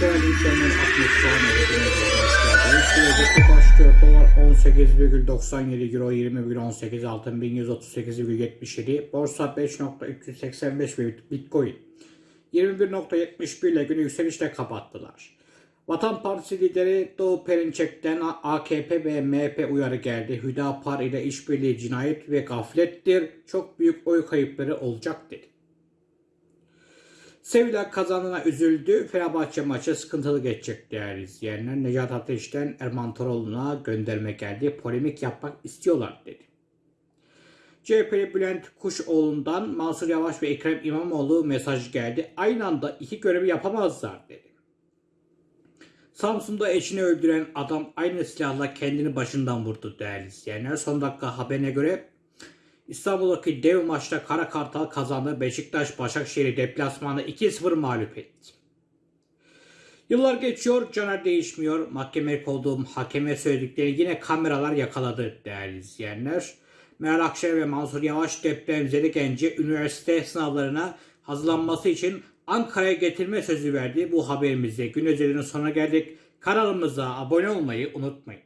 Değerli izleyenler 60 saniye başlıyor. Dolar 18,97 Euro 20,18 Altın 1138,77 Borsa 5.385 ve Bitcoin 21.71 ile günü yükselişle kapattılar. Vatan Partisi lideri Doğu Perinçek'ten AKP ve MHP uyarı geldi. Hüdapar ile işbirliği cinayet ve gaflettir. Çok büyük oy kayıpları olacak dedi. Sevilla kazanına üzüldü. Fenerbahçe maçı sıkıntılı geçecek değerli izleyenler. Necat Ateş'ten Erman Toroğlu'na gönderme geldi. Polemik yapmak istiyorlar dedi. CHP'li Bülent Kuşoğlu'ndan Mansur Yavaş ve Ekrem İmamoğlu mesaj geldi. Aynı anda iki görevi yapamazlar dedi. Samsun'da eşini öldüren adam aynı silahla kendini başından vurdu değerli izleyenler. Son dakika haberine göre İstanbul'daki dev maçta Kara Kartal kazandı. Beşiktaş Başakşehir'i deplasmanda 2-0 mağlup etti. Yıllar geçiyor, Caner değişmiyor. Mahkemeye olduğum hakeme söyledikleri yine kameralar yakaladı değerli izleyenler. Meral Akşener ve Mansur Yavaş depremzeli gence üniversite sınavlarına hazırlanması için Ankara'ya getirme sözü verdi. Bu haberimizde gün özelinin sonuna geldik. Kanalımıza abone olmayı unutmayın.